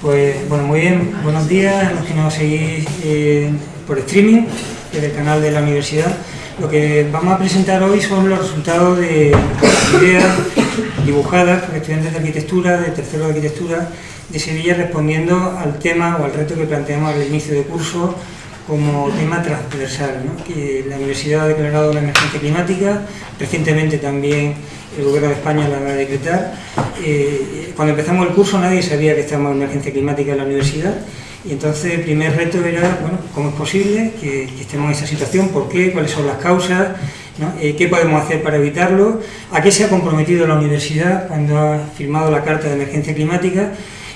Pues bueno, muy bien, buenos días a los que nos seguís eh, por streaming desde el canal de la universidad. Lo que vamos a presentar hoy son los resultados de ideas dibujadas por estudiantes de arquitectura, de tercero de arquitectura de Sevilla, respondiendo al tema o al reto que planteamos al inicio de curso como tema transversal, que la universidad ha declarado una emergencia climática, recientemente también el gobierno de España la va a decretar. Eh, cuando empezamos el curso nadie sabía que estábamos en emergencia climática en la universidad y entonces el primer reto era, bueno, ¿cómo es posible que, estemos en esa situación? ¿Por qué? ¿Cuáles son las causas? Eh, ¿Qué podemos hacer para evitarlo? ¿A qué se ha comprometido la universidad cuando ha firmado la Carta de Emergencia Climática?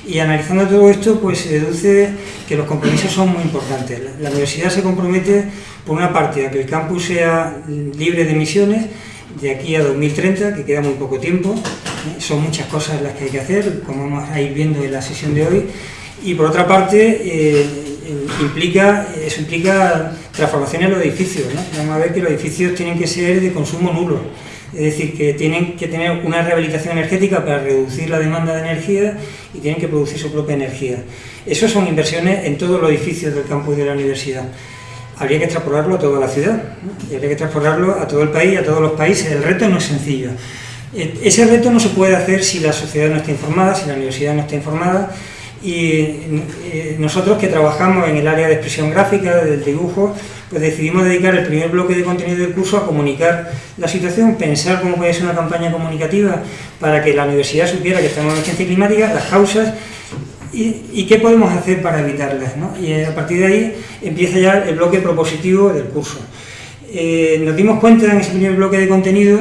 Y analizando todo esto, pues se deduce que los compromisos son muy importantes. La, universidad se compromete, por una parte, a que el campus sea libre de emisiones de aquí a 2030, que queda muy poco tiempo. ¿eh? Son muchas cosas las que hay que hacer, como vamos a ir viendo en la sesión de hoy. Y por otra parte, eh, implica, eso implica transformación en los edificios. Vamos a ver que los edificios tienen que ser de consumo nulo es decir, que tienen que tener una rehabilitación energética para reducir la demanda de energía y tienen que producir su propia energía. Eso son inversiones en todos los edificios del campus de la universidad. Habría que extrapolarlo a toda la ciudad, habría que extrapolarlo a todo el país, a todos los países. El reto no es sencillo. E, ese reto no se puede hacer si la sociedad no está informada, si la universidad no está informada, y eh, nosotros que trabajamos en el área de expresión gráfica, del dibujo, pues decidimos dedicar el primer bloque de contenido del curso a comunicar la situación, pensar cómo puede ser una campaña comunicativa para que la universidad supiera que estamos en emergencia climática, las causas y, qué podemos hacer para evitarlas. Y a partir de ahí empieza ya el bloque propositivo del curso. Eh, nos dimos cuenta en ese primer bloque de contenido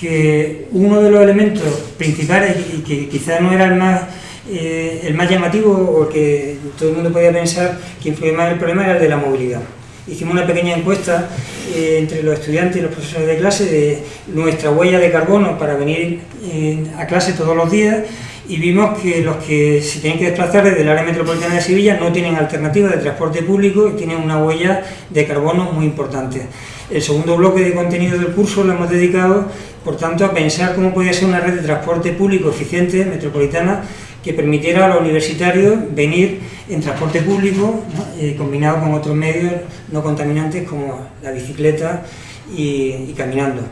que uno de los elementos principales y que quizás no era el más eh, el más llamativo o que todo el mundo podía pensar que influye más en el problema era el de la movilidad. Hicimos una pequeña encuesta eh, entre los estudiantes y los profesores de clase de nuestra huella de carbono para venir eh, a clase todos los días y vimos que los que se tienen que desplazar desde el área metropolitana de Sevilla no tienen alternativa de transporte público y tienen una huella de carbono muy importante. El segundo bloque de contenido del curso lo hemos dedicado, por tanto, a pensar cómo podría ser una red de transporte público eficiente, metropolitana, que permitiera a los universitarios venir en transporte público, eh, combinado con otros medios no contaminantes como la bicicleta y, caminando.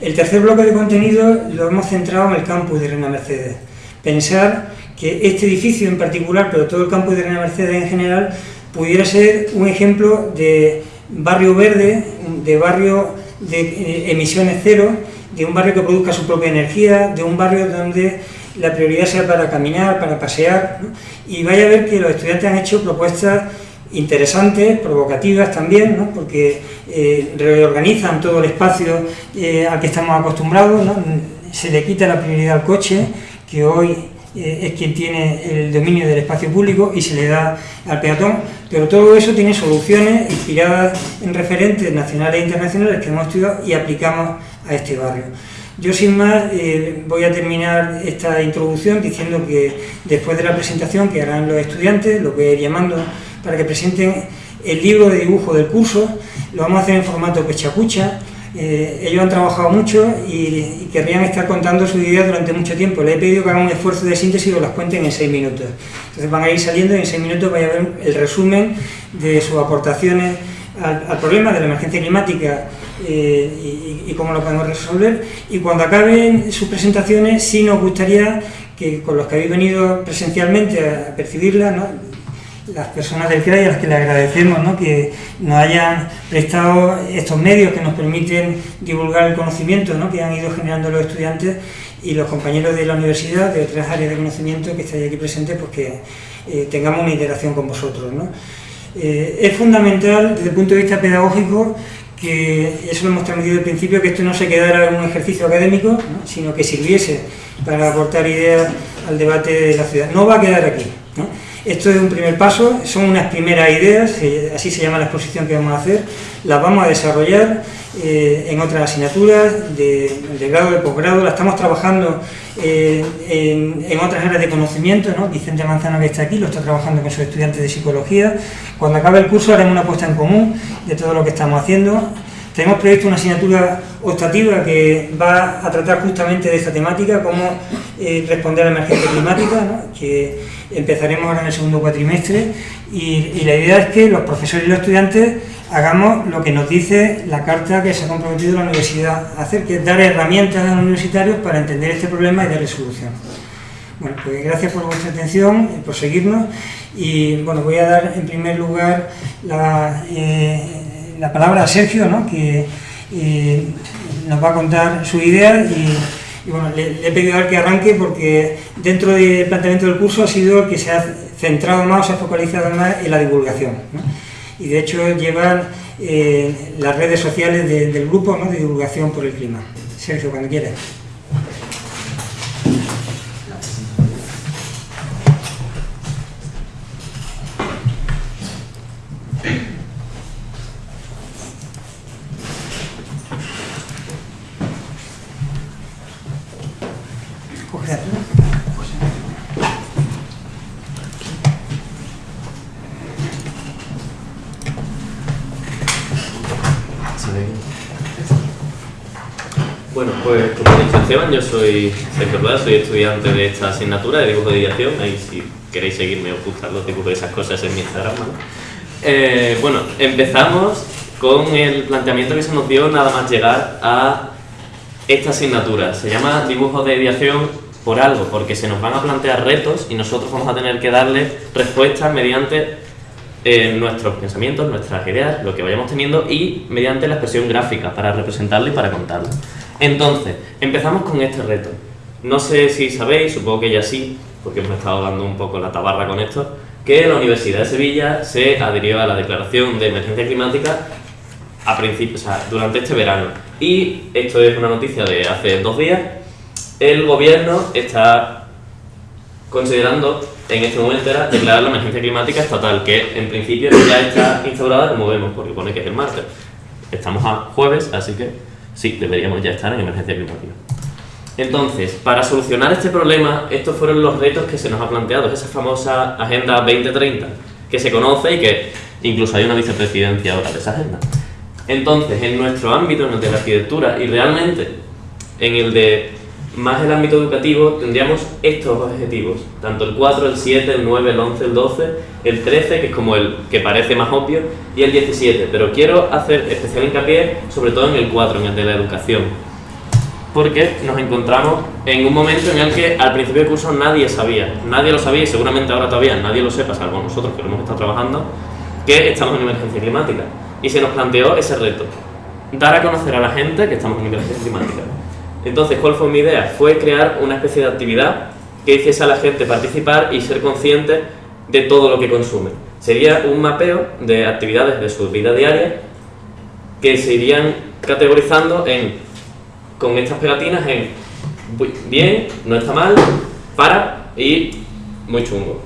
El tercer bloque de contenido lo hemos centrado en el campus de Reina Mercedes. Pensar que este edificio en particular, pero todo el campus de Reina Mercedes en general, pudiera ser un ejemplo de barrio verde, de barrio de eh, emisiones cero, de un barrio que produzca su propia energía, de un barrio donde la prioridad sea para caminar, para pasear, y vaya a ver que los estudiantes han hecho propuestas interesantes, provocativas también, porque eh, reorganizan todo el espacio eh, al que estamos acostumbrados, se le quita la prioridad al coche, que hoy eh, es quien tiene el dominio del espacio público y se le da al peatón, pero todo eso tiene soluciones inspiradas en referentes nacionales e internacionales que hemos estudiado y aplicamos a este barrio. Yo sin más eh, voy a terminar esta introducción diciendo que después de la presentación que harán los estudiantes, lo voy a llamando para que presenten el libro de dibujo del curso, lo vamos a hacer en formato pechacucha, eh, ellos han trabajado mucho y, querrían estar contando sus ideas durante mucho tiempo. Les he pedido que hagan un esfuerzo de síntesis y las cuenten en seis minutos. Entonces van a ir saliendo y en seis minutos vais a ver el resumen de sus aportaciones al problema de la emergencia climática eh, y, cómo lo podemos resolver. Y cuando acaben sus presentaciones, sí nos gustaría que con los que habéis venido presencialmente a percibirla, las personas del CRAI a las que le agradecemos que nos hayan prestado estos medios que nos permiten divulgar el conocimiento que han ido generando los estudiantes y los compañeros de la universidad, de otras áreas de conocimiento que estáis aquí presentes, pues que eh, tengamos una interacción con vosotros. Eh, es fundamental desde el punto de vista pedagógico que eso lo hemos transmitido al principio, que esto no se quedara en un ejercicio académico, sino que sirviese para aportar ideas al debate de la ciudad. No va a quedar aquí. Esto es un primer paso, son unas primeras ideas, así se llama la exposición que vamos a hacer, las vamos a desarrollar eh, en otras asignaturas de, grado, de posgrado, la estamos trabajando eh, en, otras áreas de conocimiento, ¿no? Vicente Manzano que está aquí lo está trabajando con sus estudiantes de psicología, cuando acabe el curso haremos una puesta en común de todo lo que estamos haciendo, Tenemos previsto una asignatura optativa que va a tratar justamente de esta temática, cómo eh, responder a la emergencia climática, que empezaremos ahora en el segundo cuatrimestre, y, y la idea es que los profesores y los estudiantes hagamos lo que nos dice la carta que se ha comprometido la universidad a hacer, que es dar herramientas a los universitarios para entender este problema y darle solución. Bueno, pues gracias por vuestra atención, por seguirnos y bueno, voy a dar en primer lugar la, eh, la palabra a Sergio, ¿no? que eh, nos va a contar su idea y, bueno, le, he pedido a él que arranque porque dentro del planteamiento del curso ha sido el que se ha centrado más, se ha focalizado más en la divulgación. Y de hecho llevan eh, las redes sociales del grupo ¿no? de divulgación por el clima. Sergio, cuando quieras. yo soy Sergio soy estudiante de esta asignatura de dibujo de ideación, ahí si queréis seguirme os gustan los dibujos de esas cosas en mi Instagram. Eh, bueno, empezamos con el planteamiento que se nos dio nada más llegar a esta asignatura. Se llama dibujo de ideación por algo, porque se nos van a plantear retos y nosotros vamos a tener que darle respuestas mediante eh, nuestros pensamientos, nuestras ideas, lo que vayamos teniendo y mediante la expresión gráfica para representarlo y para contarlo. Entonces, empezamos con este reto. No sé si sabéis, supongo que ya sí, porque hemos estado dando un poco la tabarra con esto, que la Universidad de Sevilla se adhirió a la declaración de emergencia climática a durante este verano. Y esto es una noticia de hace dos días. El gobierno está considerando en este momento era declarar la emergencia climática estatal, que en principio ya está instaurada como vemos, porque pone que es el martes. Estamos a jueves, así que Sí, deberíamos ya estar en emergencia climática. Entonces, para solucionar este problema, estos fueron los retos que se nos ha planteado, esa famosa Agenda 2030, que se conoce y que incluso hay una vicepresidencia ahora de esa agenda. Entonces, en nuestro ámbito, en el de la arquitectura y realmente en el de más el ámbito educativo, tendríamos estos objetivos, tanto el 4, el 7, el 9, el 11, el 12, el 13, que es como el que parece más obvio, y el 17, pero quiero hacer especial hincapié sobre todo en el 4, en el de la educación, porque nos encontramos en un momento en el que al principio del curso nadie sabía, nadie lo sabía y seguramente ahora todavía nadie lo sepa, salvo nosotros que lo hemos estado trabajando, que estamos en emergencia climática. Y se nos planteó ese reto, dar a conocer a la gente que estamos en emergencia climática entonces, ¿cuál fue mi idea? Fue crear una especie de actividad que hiciese a la gente participar y ser consciente de todo lo que consume. Sería un mapeo de actividades de su vida diaria que se irían categorizando en, con estas pegatinas en bien, no está mal, para y muy chungo,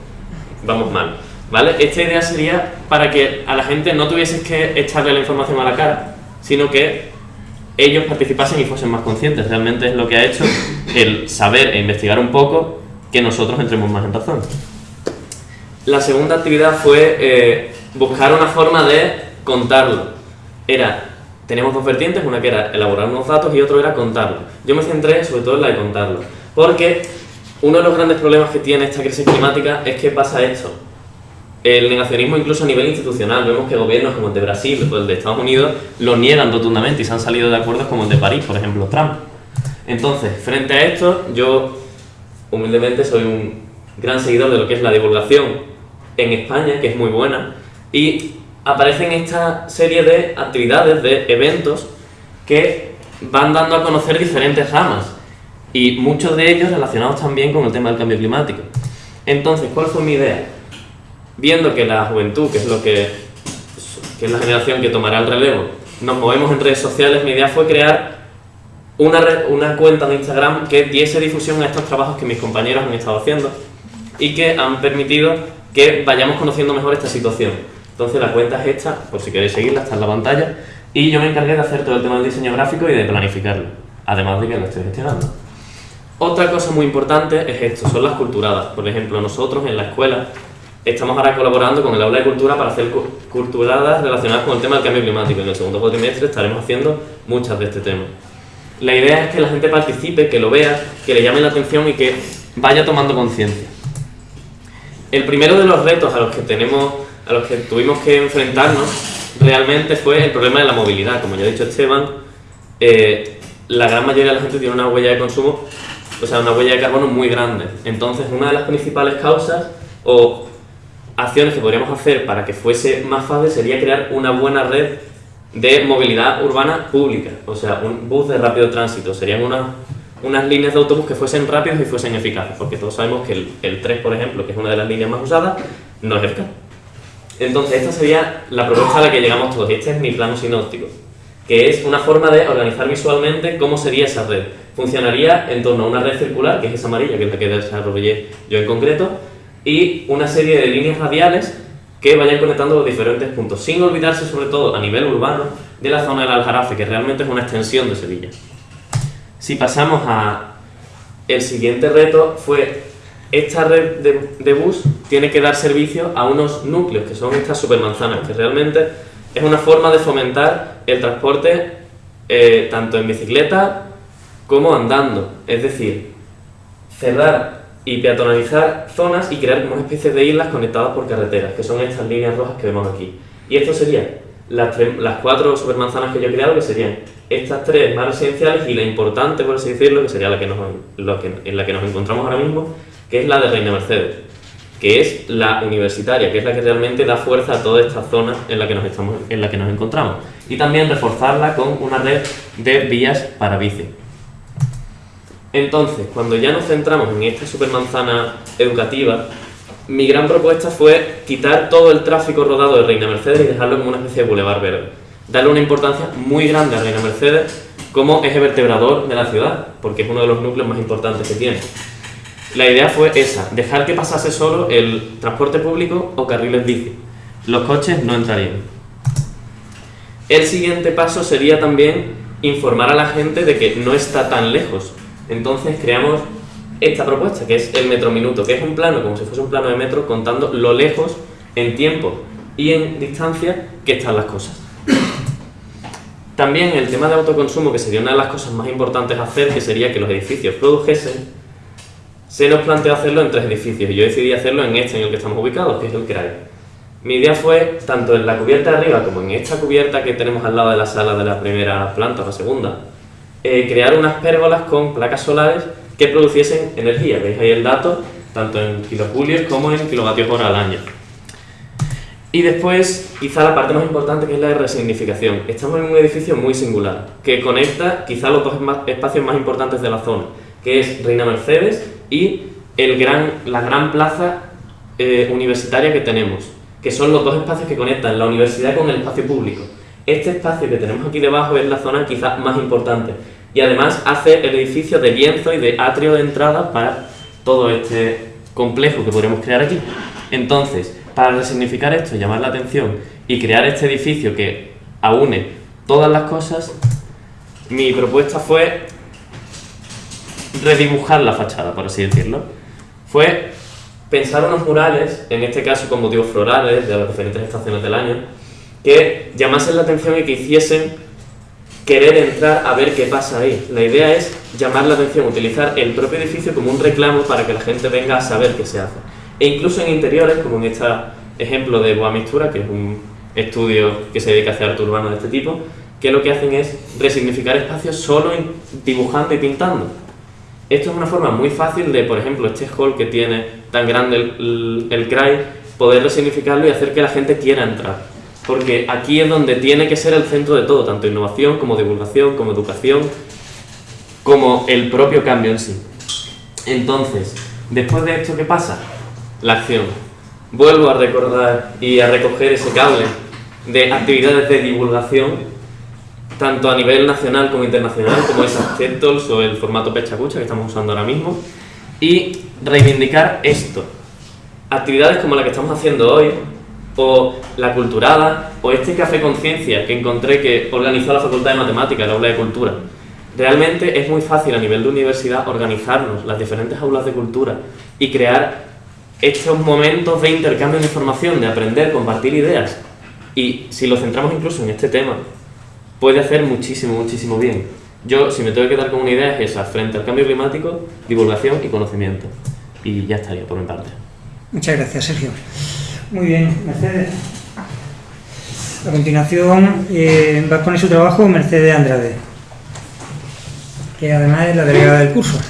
vamos mal. ¿Vale? Esta idea sería para que a la gente no tuvieses que echarle la información a la cara, sino que ellos participasen y fuesen más conscientes. Realmente es lo que ha hecho el saber e investigar un poco que nosotros entremos más en razón. La segunda actividad fue eh, buscar una forma de contarlo. Era, tenemos dos vertientes, una que era elaborar unos datos y otro era contarlo. Yo me centré sobre todo en la de contarlo, porque uno de los grandes problemas que tiene esta crisis climática es que pasa esto el negacionismo incluso a nivel institucional. Vemos que gobiernos como el de Brasil o el de Estados Unidos lo niegan rotundamente y se han salido de acuerdos como el de París, por ejemplo, Trump. Entonces, frente a esto, yo humildemente soy un gran seguidor de lo que es la divulgación en España, que es muy buena, y aparecen esta serie de actividades, de eventos, que van dando a conocer diferentes ramas, y muchos de ellos relacionados también con el tema del cambio climático. Entonces, ¿cuál fue mi idea? Viendo que la juventud, que es lo que, es la generación que tomará el relevo, nos movemos en redes sociales, mi idea fue crear una, una cuenta de Instagram que diese difusión a estos trabajos que mis compañeros han estado haciendo y que han permitido que vayamos conociendo mejor esta situación. Entonces la cuenta es esta, por si queréis seguirla, está en la pantalla, y yo me encargué de hacer todo el tema del diseño gráfico y de planificarlo, además de que lo estoy gestionando. Otra cosa muy importante es esto, son las culturadas. Por ejemplo, nosotros en la escuela estamos ahora colaborando con el aula de cultura para hacer culturadas relacionadas con el tema del cambio climático. En el segundo cuatrimestre estaremos haciendo muchas de este tema. La idea es que la gente participe, que lo vea, que le llame la atención y que vaya tomando conciencia. El primero de los retos a los que tenemos, a los que tuvimos que enfrentarnos realmente fue el problema de la movilidad. Como ya ha dicho Esteban, eh, la gran mayoría de la gente tiene una huella de consumo, o sea, una huella de carbono muy grande. Entonces, una de las principales causas o acciones que podríamos hacer para que fuese más fácil sería crear una buena red de movilidad urbana pública, o sea, un bus de rápido tránsito. Serían unas, unas líneas de autobús que fuesen rápidos y fuesen eficaces, porque todos sabemos que el, el 3, por ejemplo, que es una de las líneas más usadas, no es eficaz. Entonces, esta sería la propuesta a la que llegamos todos, y este es mi plano sinóptico, que es una forma de organizar visualmente cómo sería esa red. Funcionaría en torno a una red circular, que es esa amarilla, que es la que desarrollé yo en concreto, y una serie de líneas radiales que vayan conectando los diferentes puntos, sin olvidarse sobre todo a nivel urbano de la zona del Aljarafe, que realmente es una extensión de Sevilla. Si pasamos a el siguiente reto fue esta red de, bus tiene que dar servicio a unos núcleos, que son estas supermanzanas, que realmente es una forma de fomentar el transporte eh, tanto en bicicleta como andando. Es decir, cerrar y peatonalizar zonas y crear como una especie de islas conectadas por carreteras, que son estas líneas rojas que vemos aquí. Y esto serían las, cuatro supermanzanas que yo he creado, que serían estas tres más residenciales y la importante, por así decirlo, que sería la que nos, en la que nos encontramos ahora mismo, que es la de Reina Mercedes, que es la universitaria, que es la que realmente da fuerza a toda esta zona en la que nos, estamos, en la que nos encontramos. Y también reforzarla con una red de vías para bici. Entonces, cuando ya nos centramos en esta supermanzana educativa, mi gran propuesta fue quitar todo el tráfico rodado de Reina Mercedes y dejarlo como una especie de bulevar verde. Darle una importancia muy grande a Reina Mercedes como eje vertebrador de la ciudad, porque es uno de los núcleos más importantes que tiene. La idea fue esa, dejar que pasase solo el transporte público o carriles bici. Los coches no entrarían. El siguiente paso sería también informar a la gente de que no está tan lejos, entonces creamos esta propuesta, que es el metro minuto, que es un plano, como si fuese un plano de metro, contando lo lejos en tiempo y en distancia que están las cosas. También el tema de autoconsumo, que sería una de las cosas más importantes a hacer, que sería que los edificios produjesen, se nos planteó hacerlo en tres edificios y yo decidí hacerlo en este en el que estamos ubicados, que es el CRAI. Mi idea fue, tanto en la cubierta de arriba como en esta cubierta que tenemos al lado de la sala de la primera planta o la segunda, eh, crear unas pérgolas con placas solares que produciesen energía. Veis ahí el dato, tanto en kilojulios como en kilovatios hora al año. Y después, quizá la parte más importante que es la de resignificación. Estamos en un edificio muy singular, que conecta quizá los dos espacios más importantes de la zona, que es Reina Mercedes y el gran, la gran plaza eh, universitaria que tenemos, que son los dos espacios que conectan la universidad con el espacio público. Este espacio que tenemos aquí debajo es la zona quizá más importante, y además hace el edificio de lienzo y de atrio de entrada para todo este complejo que podremos crear aquí. Entonces, para resignificar esto, llamar la atención y crear este edificio que aúne todas las cosas, mi propuesta fue redibujar la fachada, por así decirlo. Fue pensar unos murales, en este caso con motivos florales de las diferentes estaciones del año, que llamasen la atención y que hiciesen querer entrar a ver qué pasa ahí. La idea es llamar la atención, utilizar el propio edificio como un reclamo para que la gente venga a saber qué se hace. E incluso en interiores, como en este ejemplo de Boa Mistura, que es un estudio que se dedica a hacer arte urbano de este tipo, que lo que hacen es resignificar espacios solo dibujando y pintando. Esto es una forma muy fácil de, por ejemplo, este hall que tiene tan grande el, el, CRAI, poder resignificarlo y hacer que la gente quiera entrar porque aquí es donde tiene que ser el centro de todo, tanto innovación como divulgación, como educación, como el propio cambio en sí. Entonces, después de esto, ¿qué pasa? La acción. Vuelvo a recordar y a recoger ese cable de actividades de divulgación, tanto a nivel nacional como internacional, como esas TEDTOLs o el formato Pechacucha que estamos usando ahora mismo, y reivindicar esto. Actividades como la que estamos haciendo hoy, o la culturada, o este café conciencia que encontré que organizó la Facultad de Matemáticas, la aula de cultura. Realmente es muy fácil a nivel de universidad organizarnos las diferentes aulas de cultura y crear estos momentos de intercambio de información, de aprender, compartir ideas, y si lo centramos incluso en este tema, puede hacer muchísimo, muchísimo bien. Yo, si me tengo que dar con una idea, es esa, frente al cambio climático, divulgación y conocimiento. Y ya estaría por mi parte. Muchas gracias, Sergio. Muy bien, Mercedes. A continuación eh, va a poner su trabajo Mercedes Andrade, que además es la delegada del curso.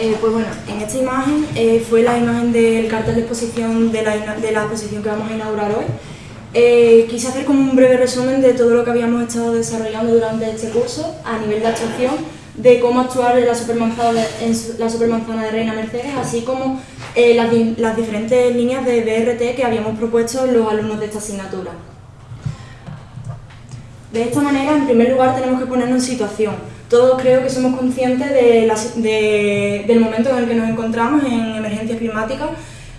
Eh, pues bueno, en esta imagen eh, fue la imagen del cartel de exposición de la, de la exposición que vamos a inaugurar hoy. Eh, quise hacer como un breve resumen de todo lo que habíamos estado desarrollando durante este curso a nivel de actuación, de cómo actuar en la supermanzana en la supermanzana de Reina Mercedes, así como las, las diferentes líneas de BRT que habíamos propuesto los alumnos de esta asignatura. De esta manera, en primer lugar, tenemos que ponernos en situación todos creo que somos conscientes del momento en el que nos encontramos en emergencias climáticas,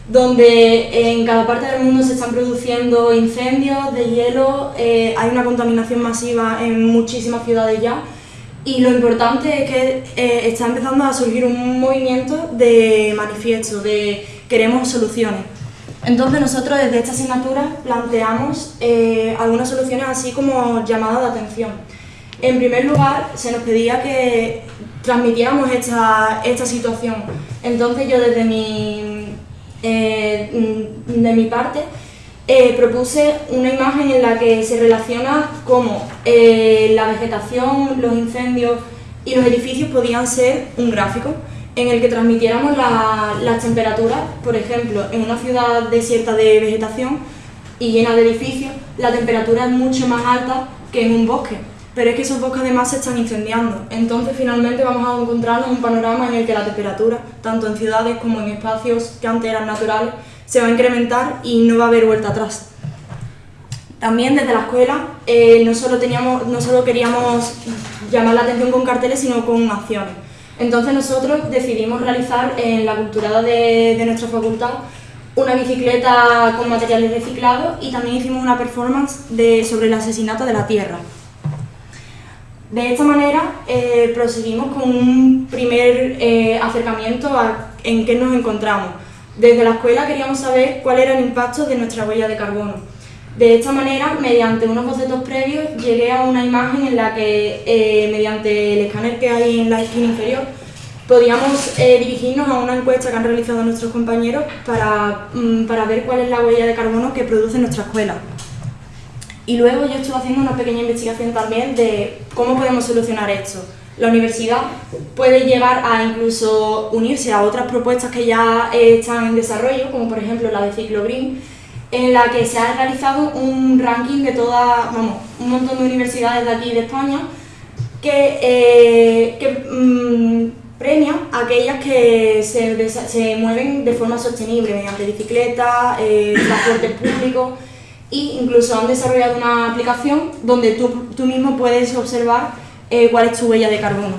donde en cada parte del mundo se están produciendo incendios de hielo, eh, hay una contaminación masiva en muchísimas ciudades ya, y lo importante es que eh, está empezando a surgir un movimiento de manifiesto, de queremos soluciones. Entonces nosotros desde esta asignatura planteamos eh, algunas soluciones así como llamadas de atención. En primer lugar, se nos pedía que transmitiéramos esta, esta situación. Entonces yo desde mi, eh, de mi parte eh, propuse una imagen en la que se relaciona cómo eh, la vegetación, los incendios y los edificios podían ser un gráfico en el que transmitiéramos las temperaturas, por ejemplo, en una ciudad desierta de vegetación y llena de edificios, la temperatura es mucho más alta que en un bosque pero es que esos bosques además se están incendiando. Entonces finalmente vamos a encontrarnos un panorama en el que la temperatura, tanto en ciudades como en espacios que antes eran naturales, se va a incrementar y no va a haber vuelta atrás. También desde la escuela eh, no, solo teníamos, no solo queríamos llamar la atención con carteles, sino con acciones. Entonces nosotros decidimos realizar en la culturada de, de nuestra facultad una bicicleta con materiales reciclados y también hicimos una performance de, sobre el asesinato de la Tierra. De esta manera eh, proseguimos con un primer eh, acercamiento a en qué nos encontramos. Desde la escuela queríamos saber cuál era el impacto de nuestra huella de carbono. De esta manera, mediante unos bocetos previos, llegué a una imagen en la que, eh, mediante el escáner que hay en la esquina inferior, podíamos dirigirnos a una encuesta que han realizado nuestros compañeros para, mm, para ver cuál es la huella de carbono que produce nuestra escuela. Y luego yo estuve haciendo una pequeña investigación también de cómo podemos solucionar esto. La universidad puede llegar a incluso unirse a otras propuestas que ya están en desarrollo, como por ejemplo la de Ciclo Green, en la que se ha realizado un ranking de todas, vamos, un montón de universidades de aquí de España que, eh, mm, premia a aquellas que se, se, mueven de forma sostenible mediante bicicleta, eh, transporte público e incluso han desarrollado una aplicación donde tú, tú mismo puedes observar eh, cuál es tu huella de carbono.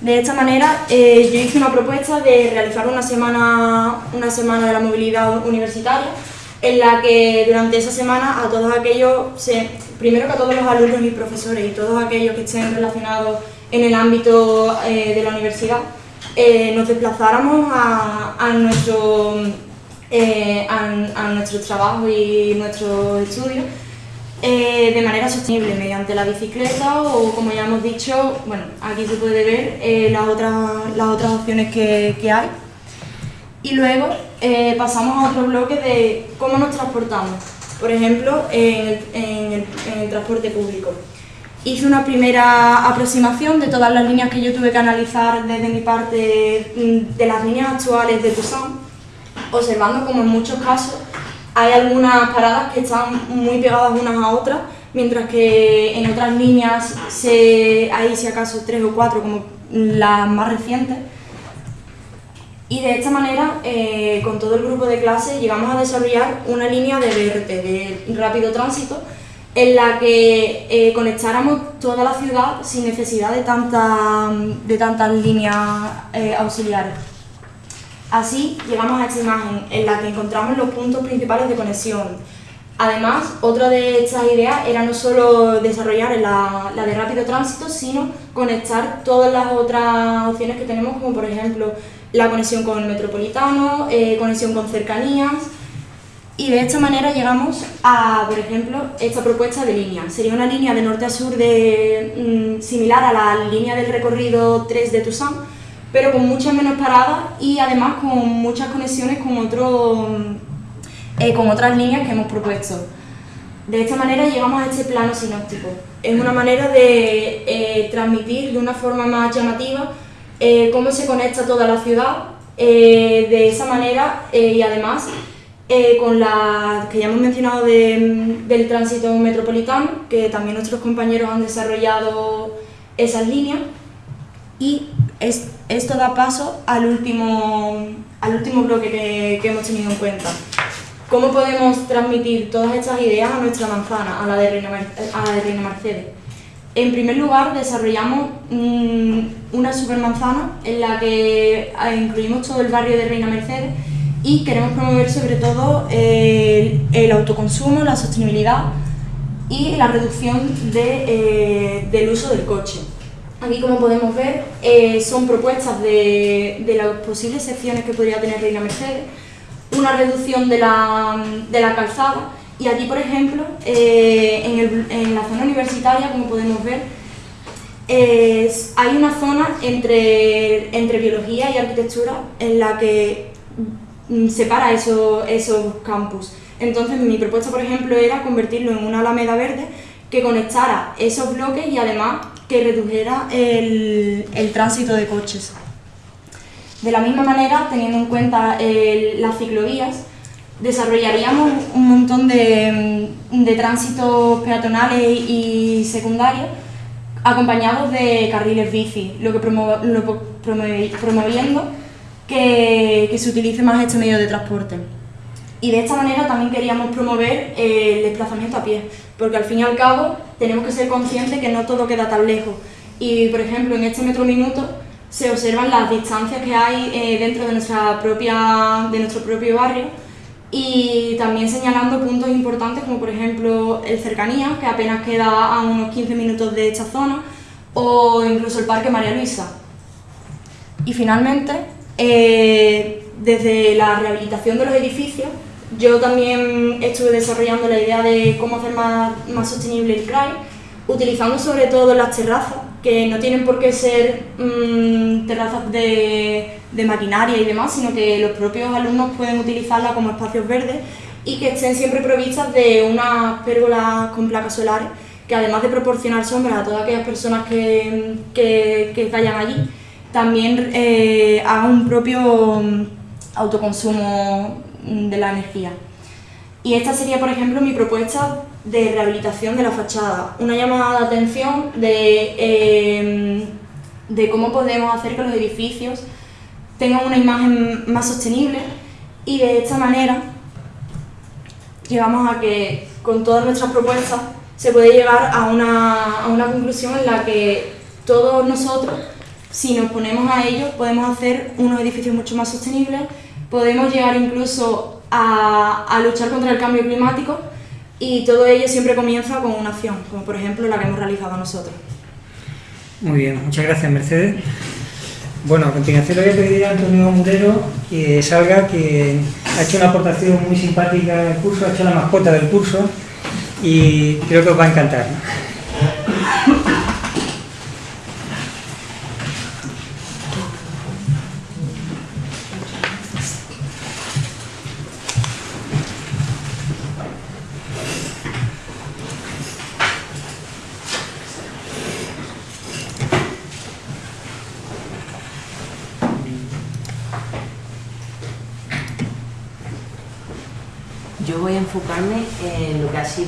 De esta manera, eh, yo hice una propuesta de realizar una semana, una semana de la movilidad universitaria, en la que durante esa semana a todos aquellos, primero que a todos los alumnos y profesores y todos aquellos que estén relacionados en el ámbito eh, de la universidad, nos desplazáramos a, a nuestro eh, a, nuestro trabajo y nuestros estudios eh, de manera sostenible mediante la bicicleta o como ya hemos dicho, bueno, aquí se puede ver eh, las, otras, las otras opciones que, que hay. Y luego pasamos a otro bloque de cómo nos transportamos, por ejemplo, en el, en el, en el transporte público. Hice una primera aproximación de todas las líneas que yo tuve que analizar desde mi parte mm, de las líneas actuales de Tucson observando como en muchos casos hay algunas paradas que están muy pegadas unas a otras, mientras que en otras líneas se, hay si acaso tres o cuatro como las más recientes. Y de esta manera, eh, con todo el grupo de clase, llegamos a desarrollar una línea de BRT, de rápido tránsito, en la que eh, conectáramos toda la ciudad sin necesidad de, tanta, de tantas líneas eh, auxiliares. Así llegamos a esta imagen en la que encontramos los puntos principales de conexión. Además, otra de estas ideas era no solo desarrollar la, de rápido tránsito, sino conectar todas las otras opciones que tenemos, como por ejemplo la conexión con el metropolitano, eh, conexión con cercanías, y de esta manera llegamos a, por ejemplo, esta propuesta de línea. Sería una línea de norte a sur de, mm, similar a la línea del recorrido 3 de Toussaint, pero con muchas menos paradas y además con muchas conexiones con, otro, eh, con otras líneas que hemos propuesto. De esta manera llegamos a este plano sinóptico. Es una manera de eh, transmitir de una forma más llamativa eh, cómo se conecta toda la ciudad de esa manera y además con la que ya hemos mencionado del tránsito metropolitano, que también nuestros compañeros han desarrollado esas líneas y esto da paso al último, al último bloque que, hemos tenido en cuenta. ¿Cómo podemos transmitir todas estas ideas a nuestra manzana, a la de Reina, Mercedes? En primer lugar, desarrollamos mm, una supermanzana en la que ah, incluimos todo el barrio de Reina Mercedes y queremos promover sobre todo el, autoconsumo, la sostenibilidad y la reducción eh, del uso del coche. Aquí, como podemos ver, eh, son propuestas de, las posibles secciones que podría tener Reina Mercedes, una reducción de la, calzada y aquí, por ejemplo, eh, en, la zona universitaria, como podemos ver, hay una zona entre, entre biología y arquitectura en la que separa esos, esos campus. Entonces mi propuesta, por ejemplo, era convertirlo en una alameda verde que conectara esos bloques y además que redujera el, tránsito de coches. De la misma manera, teniendo en cuenta las ciclovías, desarrollaríamos un montón de, tránsitos peatonales y secundarios acompañados de carriles bici, lo que promoviendo que se utilice más este medio de transporte. Y de esta manera también queríamos promover eh, el desplazamiento a pie, porque al fin y al cabo tenemos que ser conscientes que no todo queda tan lejos. Y por ejemplo, en este metro minuto se observan las distancias que hay eh, dentro de, nuestra propia, de nuestro propio barrio y también señalando puntos importantes como por ejemplo el cercanía, que apenas queda a unos 15 minutos de esta zona, o incluso el Parque María Luisa. Y finalmente, eh, desde la rehabilitación de los edificios, yo también estuve desarrollando la idea de cómo hacer más, más sostenible el CRAI, utilizando sobre todo las terrazas, que no tienen por qué ser mm, terrazas de, de, maquinaria y demás, sino que los propios alumnos pueden utilizarlas como espacios verdes y que estén siempre provistas de unas pérgolas con placas solares, que además de proporcionar sombra a todas aquellas personas que, que, vayan allí, también eh, hagan un propio autoconsumo de la energía. Y esta sería, por ejemplo, mi propuesta de rehabilitación de la fachada, una llamada de atención de, em, de cómo podemos hacer que los edificios tengan una imagen más sostenible y de esta manera llegamos a que con todas nuestras propuestas se puede llegar a una, a una conclusión en la que todos nosotros, si nos ponemos a ello, podemos hacer unos edificios mucho más sostenibles podemos llegar incluso a, luchar contra el cambio climático y todo ello siempre comienza con una acción, como por ejemplo la que hemos realizado nosotros. Muy bien, muchas gracias Mercedes. Bueno, a continuación le voy a pedir a Antonio Murero que salga, que ha hecho una aportación muy simpática al curso, ha hecho la mascota del curso y creo que os va a encantar.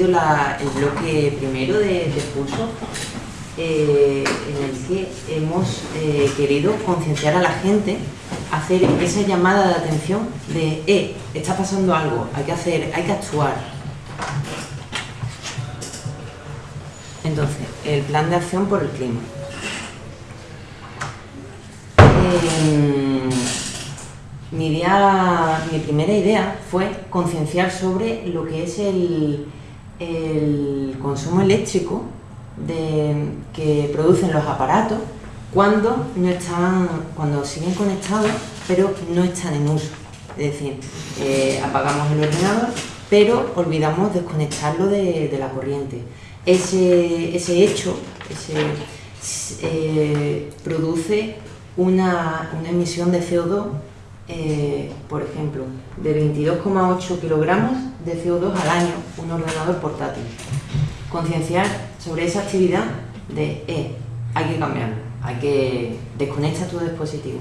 El bloque primero del curso, eh, en el que hemos eh, querido concienciar a la gente, hacer esa llamada de atención de, eh, está pasando algo, hay que hacer, hay que actuar. Entonces, el plan de acción por el clima. mi, idea, mi primera idea fue concienciar sobre lo que es el, el consumo eléctrico de, que producen los aparatos cuando, no están, cuando siguen conectados pero no están en uso. Es decir, eh, apagamos el ordenador pero olvidamos desconectarlo de, la corriente. Ese, ese hecho eh, produce una, una, emisión de CO2, eh, por ejemplo, de 22,8 kilogramos de CO2 al año, un ordenador portátil. Concienciar sobre esa actividad de, eh, hay que cambiarlo, hay que desconectar tu dispositivo.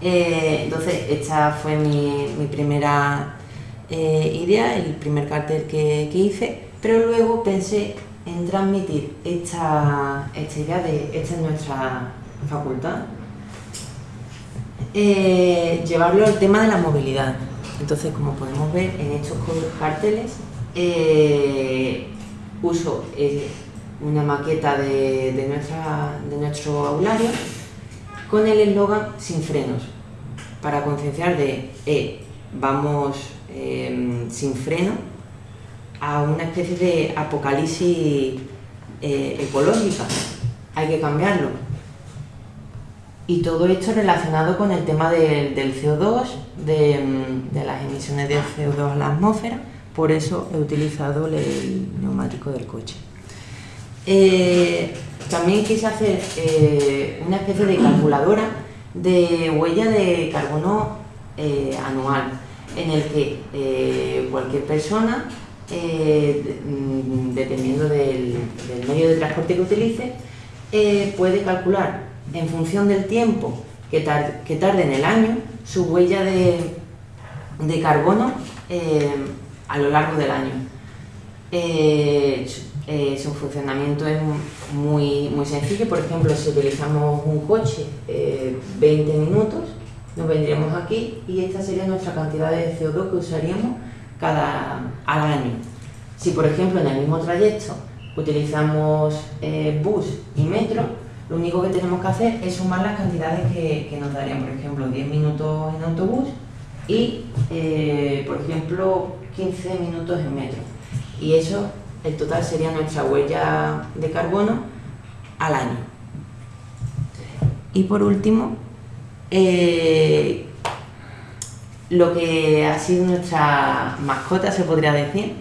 Eh, entonces, esta fue mi, mi primera eh, idea, el primer cartel que, que, hice, pero luego pensé en transmitir esta, esta idea de esta es nuestra facultad, eh, llevarlo al tema de la movilidad. Entonces, como podemos ver en estos carteles, eh, uso eh, una maqueta de, nuestro aulario con el eslogan sin frenos, para concienciar de vamos sin freno a una especie de apocalipsis ecológica, hay que cambiarlo. Y todo esto relacionado con el tema del CO2, de, las emisiones de CO2 a la atmósfera, por eso he utilizado el neumático del coche. Eh, también quise hacer eh, una especie de calculadora de huella de carbono eh, anual, en el que cualquier persona, dependiendo del, del, medio de transporte que utilice, puede calcular en función del tiempo que, tarde en el año, su huella de, carbono eh, a lo largo del año. Eh, eh, su funcionamiento es muy, muy sencillo, por ejemplo, si utilizamos un coche 20 minutos, nos vendríamos aquí y esta sería nuestra cantidad de CO2 que usaríamos cada, al año. Si, por ejemplo, en el mismo trayecto utilizamos bus y metro, lo único que tenemos que hacer es sumar las cantidades que, nos darían, por ejemplo, 10 minutos en autobús y, eh, por ejemplo, 15 minutos en metro. Y eso, el total sería nuestra huella de carbono al año. Y por último, eh, lo que ha sido nuestra mascota, se podría decir,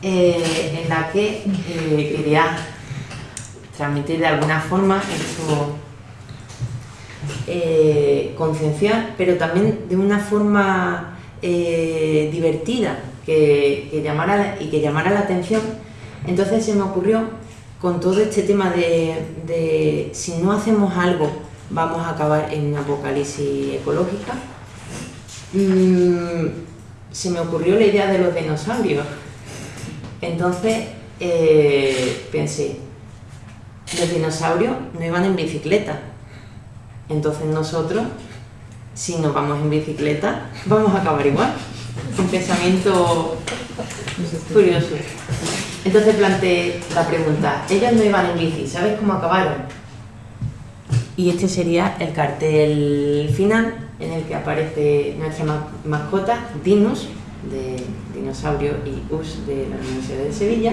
eh, en la que quería transmitir de alguna forma eso eh, concienciar, pero también de una forma eh, divertida que, llamara, y que llamara la atención. Entonces se me ocurrió con todo este tema de, si no hacemos algo vamos a acabar en una apocalipsis ecológica, mm, se me ocurrió la idea de los dinosaurios. Entonces eh, pensé, los dinosaurios no iban en bicicleta. Entonces nosotros, si nos vamos en bicicleta, vamos a acabar igual. Un pensamiento curioso. Entonces planteé la pregunta, ellos no iban en bici, ¿sabes cómo acabaron? Y este sería el cartel final en el que aparece nuestra mascota, Dinus, de dinosaurio, y Us, de la Universidad de Sevilla,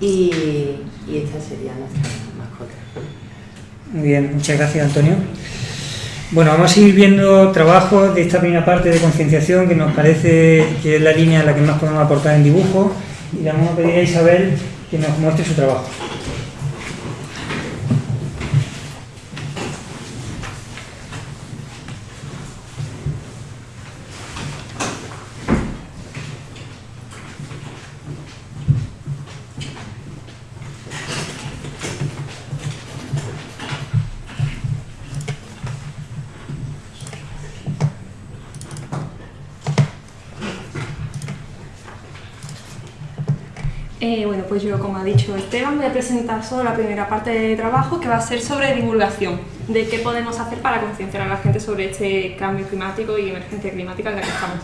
y, esta sería nuestra mascota. Muy bien, muchas gracias Antonio. Bueno, vamos a ir viendo trabajos de esta primera parte de concienciación que nos parece que es la línea en la que más podemos aportar en dibujo y le vamos a pedir a Isabel que nos muestre su trabajo. Eh, bueno, pues yo, como ha dicho Esteban, voy a presentar solo la primera parte de trabajo que va a ser sobre divulgación, de qué podemos hacer para concienciar a la gente sobre este cambio climático y emergencia climática en la que estamos.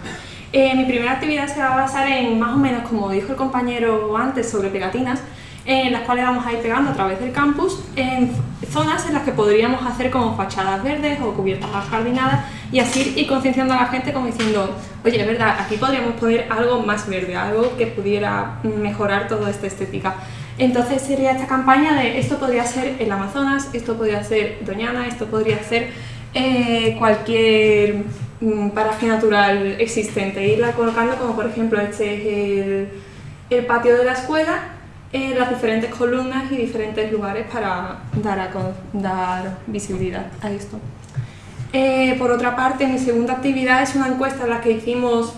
Eh, mi primera actividad se va a basar en, más o menos, como dijo el compañero antes, sobre pegatinas, en las cuales vamos a ir pegando a través del campus en zonas en las que podríamos hacer como fachadas verdes o cubiertas jardinadas y así ir concienciando a la gente como diciendo, oye, es verdad, aquí podríamos poner algo más verde, algo que pudiera mejorar toda esta estética. Entonces sería esta campaña de esto podría ser el Amazonas, esto podría ser Doñana, esto podría ser eh, cualquier mm, paraje natural existente, irla colocando como por ejemplo este es el, patio de la escuela, en las diferentes columnas y diferentes lugares para dar, a, dar visibilidad a esto. Eh, por otra parte, mi segunda actividad es una encuesta en la que hicimos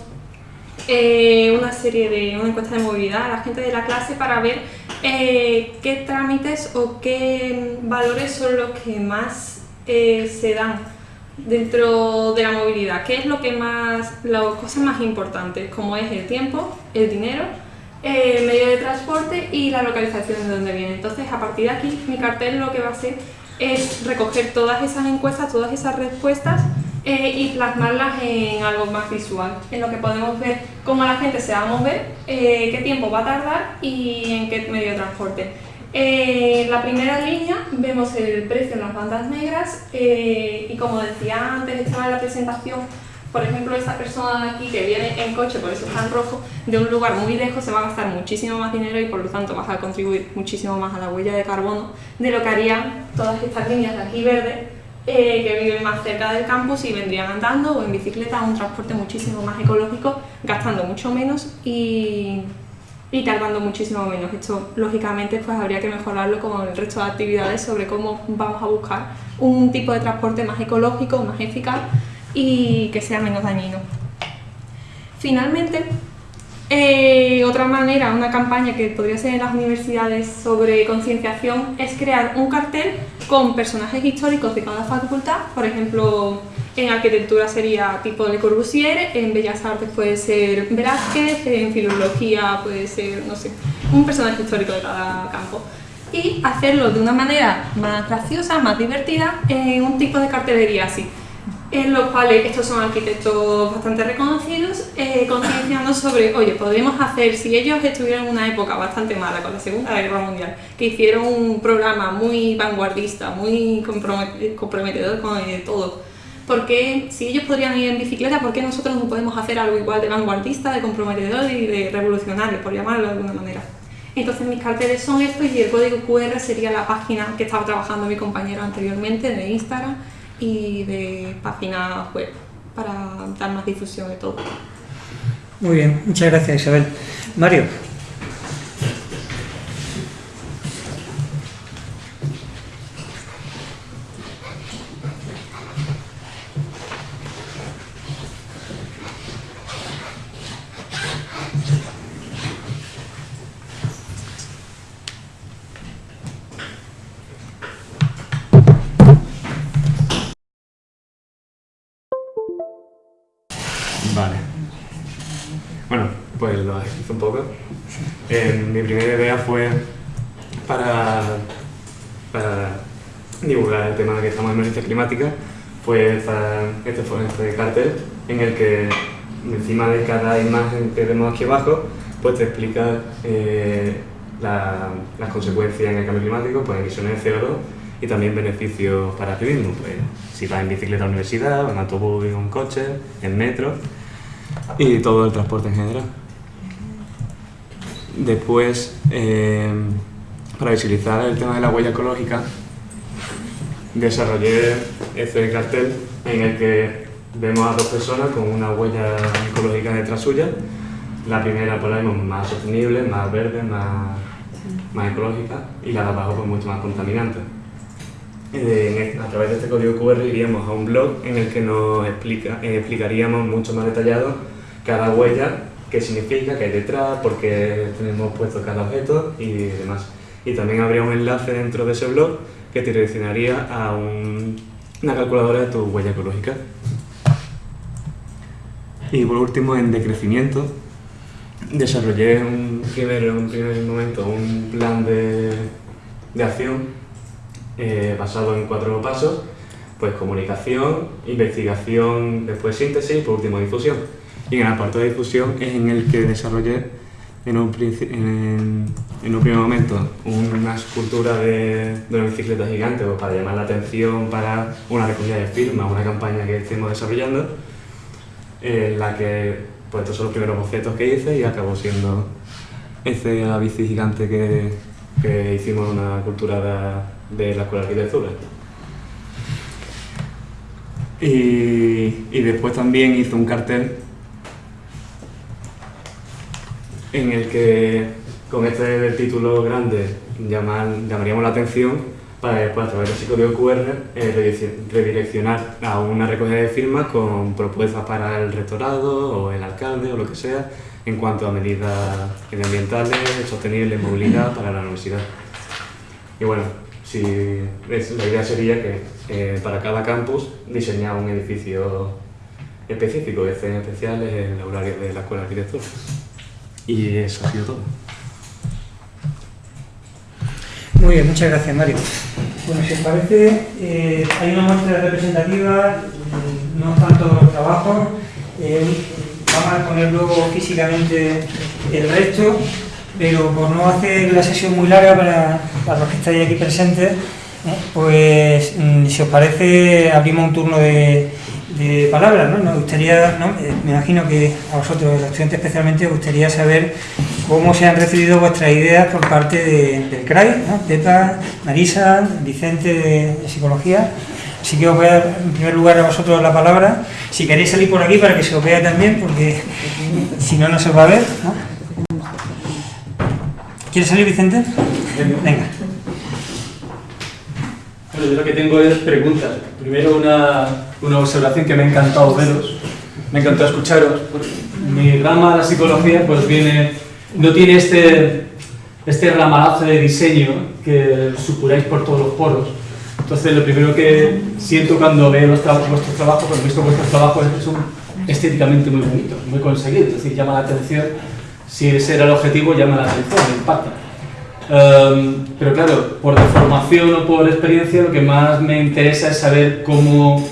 eh, una serie de una encuesta de movilidad a la gente de la clase para ver eh, qué trámites o qué valores son los que más se dan dentro de la movilidad, qué es lo que más, las cosas más importantes, como es el tiempo, el dinero, el medio de transporte y la localización de donde viene. Entonces, a partir de aquí, mi cartel lo que va a hacer es recoger todas esas encuestas, todas esas respuestas eh, y plasmarlas en algo más visual, en lo que podemos ver cómo la gente se va a mover, eh, qué tiempo va a tardar y en qué medio de transporte. Eh, en la primera línea vemos el precio en las bandas negras y como decía antes, estaba en la presentación, por ejemplo, esta persona de aquí que viene en coche, por eso está en rojo, de un lugar muy lejos se va a gastar muchísimo más dinero y por lo tanto va a contribuir muchísimo más a la huella de carbono de lo que harían todas estas líneas de aquí verde eh, que viven más cerca del campus y vendrían andando o en bicicleta, un transporte muchísimo más ecológico, gastando mucho menos y, y tardando muchísimo menos. Esto, lógicamente, pues habría que mejorarlo con el resto de actividades sobre cómo vamos a buscar un tipo de transporte más ecológico, más eficaz y que sea menos dañino. Finalmente, eh, otra manera, una campaña que podría ser en las universidades sobre concienciación es crear un cartel con personajes históricos de cada facultad, por ejemplo, en arquitectura sería tipo Le Corbusier, en Bellas Artes puede ser Velázquez, en filología puede ser, no sé, un personaje histórico de cada campo. Y hacerlo de una manera más graciosa, más divertida, en un tipo de cartelería así en los cuales estos son arquitectos bastante reconocidos, eh, concienciando sobre, oye, podemos hacer, si ellos estuvieron en una época bastante mala con la Segunda Guerra Mundial, que hicieron un programa muy vanguardista, muy comprometedor con eh, todo, porque si ellos podrían ir en bicicleta, ¿por qué nosotros no podemos hacer algo igual de vanguardista, de comprometedor y de revolucionario, por llamarlo de alguna manera? Entonces mis carteles son estos y el código QR sería la página que estaba trabajando mi compañero anteriormente de Instagram, y de página web para dar más difusión de todo. Muy bien, muchas gracias Isabel. Mario. Mi primera idea fue para, para divulgar el tema de que estamos en emergencia climática, pues este fue este cartel en el que encima de cada imagen que vemos aquí abajo, pues te explica eh, las consecuencias en el cambio climático, pues emisiones de CO2 y también beneficios para ti mismo, pues si vas en bicicleta a la universidad, en autobús, en coche, en metro y todo el transporte en general. Después, eh, para visibilizar el tema de la huella ecológica, desarrollé este cartel en el que vemos a dos personas con una huella ecológica detrás suya. La primera por ahí más sostenible, más verde, más, más ecológica y la de abajo pues mucho más contaminante. Eh, a través de este código QR iríamos a un blog en el que nos explica, eh, explicaríamos mucho más detallado cada huella qué significa, qué hay detrás, por qué tenemos puesto cada objeto y demás. Y también habría un enlace dentro de ese blog que te direccionaría a una calculadora de tu huella ecológica. Y por último, en decrecimiento, desarrollé un primer, un primer momento un plan de, de acción eh, basado en cuatro pasos, pues comunicación, investigación, después síntesis y por último difusión. Y en el apartado de difusión es en el que desarrollé en un, en, en un primer momento una escultura de, de una bicicleta gigante pues, para llamar la atención para una recogida de firmas, una campaña que estuvimos desarrollando, en la que pues estos son los primeros bocetos que hice y acabó siendo esa bici gigante que, que hicimos en una cultura de, de la Escuela de Arquitectura. Y después también hice un cartel en el que con este título grande llaman- llamaríamos la atención para después a través de ese código QR eh, redireccionar a una recogida de firmas con propuestas para el rectorado o el alcalde o lo que sea en cuanto a medidas medioambientales, sostenibles, movilidad para la universidad. Y bueno, si es- la idea sería que eh, para cada campus diseñar un edificio específico, esté en especial en el horario de la Escuela de Arquitectura. Y eso ha sido todo. Muy bien, muchas gracias Mario. Bueno, si os parece, eh, hay una muestra representativa, eh, no están todos los trabajos, eh, vamos a poner luego físicamente el resto, pero por no hacer la sesión muy larga para, los que estáis aquí presentes, pues mm, si os parece abrimos un turno de, de palabras, ¿no? Nos gustaría, ¿no? Eh, me imagino que a vosotros, los estudiantes especialmente, os gustaría saber cómo se han recibido vuestras ideas por parte de- del CRAI, ¿no? Pepa, Marisa, Vicente de, de Psicología. Así que os voy a dar en primer lugar a vosotros la palabra. Si queréis salir por aquí para que se os vea también, porque si no, no se os va a ver. ¿no? ¿Quieres salir, Vicente? Venga. Bueno, yo lo que tengo es preguntas. Primero una, una observación que me ha encantado veros, me ha encantado escucharos. Mi rama, la psicología, pues viene, no tiene este, este ramalazo de diseño que supuráis por todos los poros. Entonces lo primero que siento cuando veo vuestros trabajos, cuando he visto vuestros trabajos es que son estéticamente muy bonitos, muy conseguidos, es decir, llama la atención, si ese era el objetivo, llama la atención, impacta. Um, pero claro, por deformación o por experiencia, lo que más me interesa es saber cómo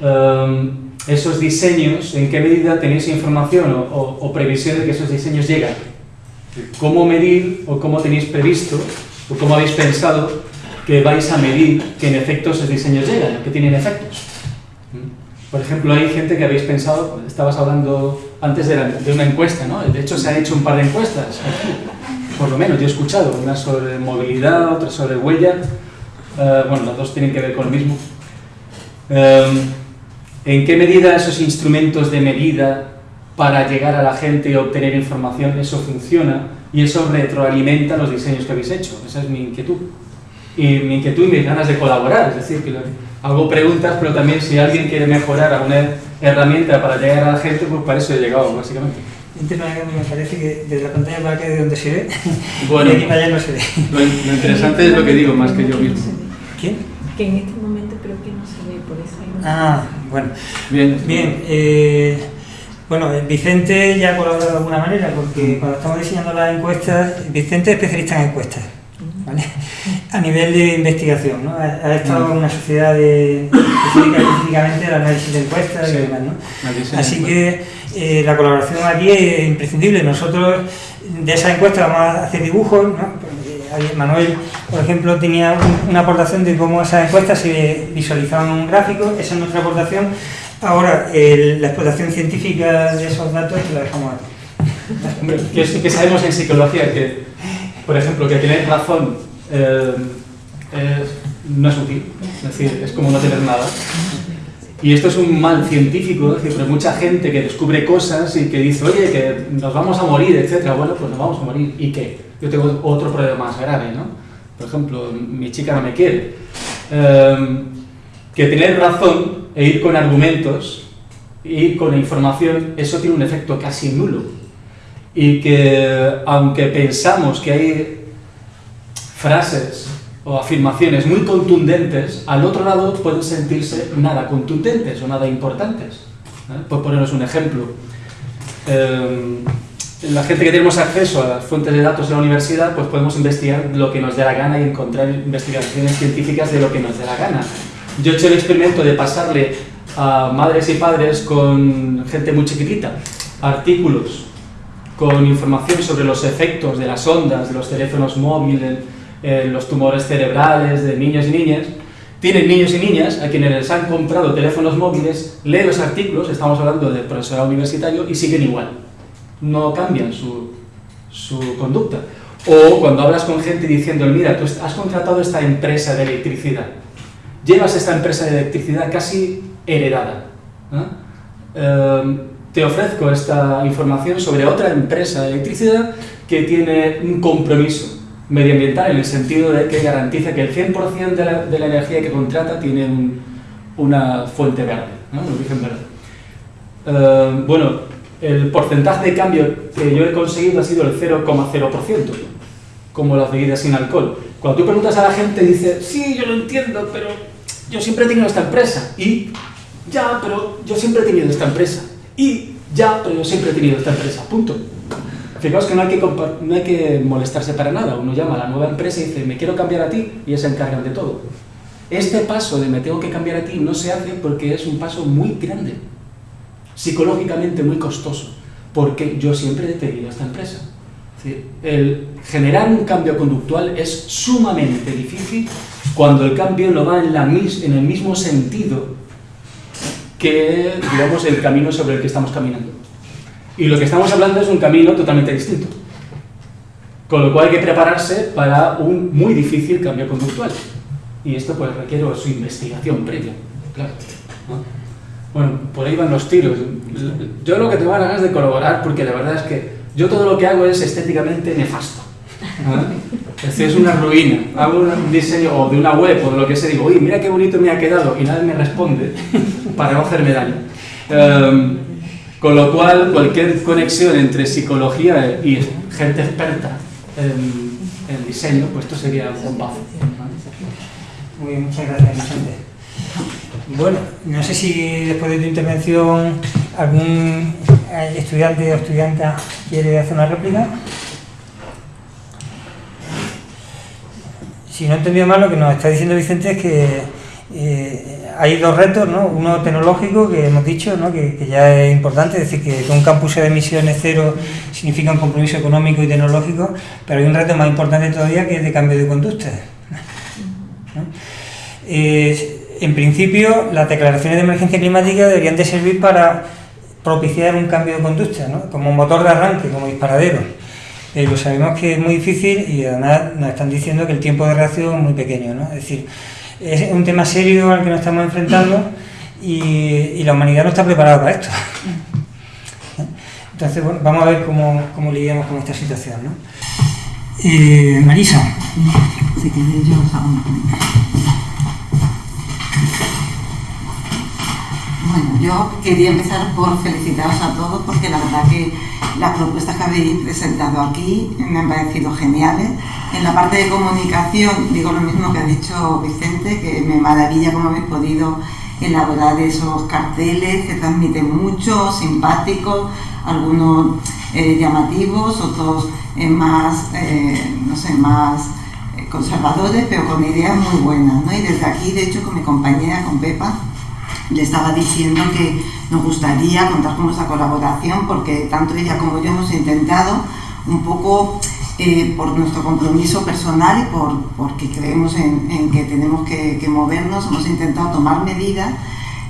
um, esos diseños, en qué medida tenéis información o, o- o previsión de que esos diseños llegan. ¿Cómo medir o cómo tenéis previsto o cómo habéis pensado que vais a medir que en efecto esos diseños llegan, que tienen efectos? Por ejemplo, hay gente que habéis pensado, estabas hablando antes de, la- de una encuesta, ¿no? De hecho, se han hecho un par de encuestas por lo menos yo he escuchado, una sobre movilidad, otra sobre huella, Eh, bueno, las dos tienen que ver con lo mismo. Eh, ¿En qué medida esos instrumentos de medida para llegar a la gente y obtener información, eso funciona y eso retroalimenta los diseños que habéis hecho? Esa es mi inquietud. Y mi inquietud y mis ganas de colaborar, es decir, que hago preguntas, pero también si alguien quiere mejorar alguna herramienta para llegar a la gente, pues para eso he llegado, básicamente. Vente para acá, me parece que desde la pantalla para acá de donde se ve. Bueno. y aquí para allá no se ve. Lo, lo interesante es lo que digo, más que yo mismo. ¿Quién? Que en este momento creo que no se ve, por eso hay un- Ah, bueno. Bien. Bien, eh, bueno, eh, Vicente ya ha colaborado de alguna manera, porque cuando estamos diseñando las encuestas, Vicente es especialista en encuestas, ¿vale? A nivel de investigación, ¿no? Ha, ha estado en una sociedad de, específicamente al análisis de encuestas y demás, ¿no? Así que eh, la colaboración aquí es imprescindible. Nosotros de esa encuesta vamos a hacer dibujos, ¿no? Manuel, por ejemplo, tenía un- una aportación de cómo esas encuestas se visualizaban en un gráfico, esa es nuestra aportación. Ahora, el- la explotación científica de esos datos la dejamos aquí. Hombre, que, sabemos en psicología que, por ejemplo, que tener razón eh, es- no es útil, es decir, es como no tener nada. Y esto es un mal científico, es decir, pero mucha gente que descubre cosas y que dice, oye, que nos vamos a morir, etcétera. Bueno, pues nos vamos a morir. ¿Y qué? Yo tengo otro problema más grave, ¿no? Por ejemplo, mi chica no me quiere. Eh, que tener razón e ir con argumentos, ir con información, eso tiene un efecto casi nulo y que aunque pensamos que hay frases o afirmaciones muy contundentes, al otro lado pueden sentirse nada contundentes o nada importantes. ¿eh? Por poneros un ejemplo, eh, la gente que tenemos acceso a las fuentes de datos de la universidad, pues podemos investigar lo que nos dé la gana y encontrar investigaciones científicas de lo que nos dé la gana. Yo he hecho el experimento de pasarle a madres y padres con gente muy chiquitita artículos con información sobre los efectos de las ondas de los teléfonos móviles, en los tumores cerebrales de niños y niñas, tienen niños y niñas a quienes les han comprado teléfonos móviles, leen los artículos, estamos hablando de profesorado universitario, y siguen igual. No cambian su, su conducta. O cuando hablas con gente diciendo, mira, tú has contratado esta empresa de electricidad, llevas esta empresa de electricidad casi heredada. Em, te ofrezco esta información sobre otra empresa de electricidad que tiene un compromiso medioambiental en el sentido de que garantiza que el 100% de la, de la, energía que contrata tiene una fuente verde, ¿no? un origen verde. Uh, bueno, el porcentaje de cambio que yo he conseguido ha sido el 0,0%, como las bebidas sin alcohol. Cuando tú preguntas a la gente, dice, sí, yo lo entiendo, pero yo siempre he tenido esta empresa. Y, ya, pero yo siempre he tenido esta empresa. Y, ya, pero yo siempre he tenido esta empresa. Punto. Fijaos que no hay que, no hay que molestarse para nada. Uno llama a la nueva empresa y dice, me quiero cambiar a ti, y ellos se encargan de todo. Este paso de me tengo que cambiar a ti no se hace porque es un paso muy grande, psicológicamente muy costoso, porque yo siempre he tenido esta empresa. El generar un cambio conductual es sumamente difícil cuando el cambio no va en, la, en el mismo sentido que digamos, el camino sobre el que estamos caminando. Y lo que estamos hablando es un camino totalmente distinto. Con lo cual hay que prepararse para un muy difícil cambio conductual. Y esto pues requiere su investigación previa, claro. Bueno, por ahí van los tiros. Yo lo que tengo ganas es de colaborar porque la verdad es que yo todo lo que hago es estéticamente nefasto. Es decir, es una ruina. Hago un diseño o de una web o de lo que sea, digo, uy, mira qué bonito me ha quedado y nadie me responde para no hacerme daño. Um, con lo cual, cualquier conexión entre psicología y gente experta en, diseño, pues esto sería un bombazo. Muy bien, muchas gracias, Vicente. Bueno, no sé si después de tu intervención algún estudiante o estudiante quiere hacer una réplica. Si no he entendido mal, lo que nos está diciendo Vicente es que eh, hay dos retos, ¿no? uno tecnológico que hemos dicho, ¿no? que, ya es importante, es decir, que un campus de emisiones cero significa un compromiso económico y tecnológico, pero hay un reto más importante todavía que es de cambio de conducta. Eh, en principio, las declaraciones de emergencia climática deberían de servir para propiciar un cambio de conducta, ¿no? como motor de arranque, como disparadero. Pero sabemos que es muy difícil y además nos están diciendo que el tiempo de reacción es muy pequeño. ¿no? Es decir, es un tema serio al que nos estamos enfrentando y, la humanidad no está preparada para esto. Entonces, bueno, vamos a ver cómo, cómo lidiamos con esta situación. ¿no? Eh, Marisa os hago una Bueno, yo quería empezar por felicitaros a todos porque la verdad que las propuestas que habéis presentado aquí me han parecido geniales en la parte de comunicación digo lo mismo que ha dicho Vicente, que me maravilla cómo habéis podido elaborar esos carteles que transmiten mucho, simpáticos, algunos eh, llamativos, otros eh, más, eh, no sé, más conservadores, pero con ideas muy buenas. ¿no? Y desde aquí, de hecho, con mi compañera, con Pepa, le estaba diciendo que nos gustaría contar con nuestra colaboración porque tanto ella como yo hemos intentado un poco eh, por nuestro compromiso personal y por, porque creemos en, que tenemos que, movernos, hemos intentado tomar medidas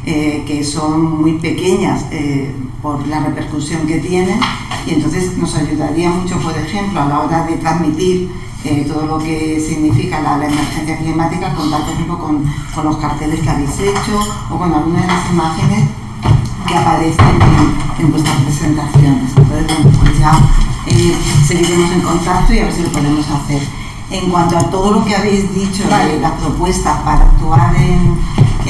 eh, que son muy pequeñas eh, por la repercusión que tienen y entonces nos ayudaría mucho, por ejemplo, a la hora de transmitir todo lo que significa la, emergencia climática, contar por ejemplo con, con, los carteles que habéis hecho o con algunas de las imágenes que aparecen en, vuestras presentaciones. Entonces, pues ya eh, seguiremos en contacto y a ver si lo podemos hacer. En cuanto a todo lo que habéis dicho de las propuestas para actuar en,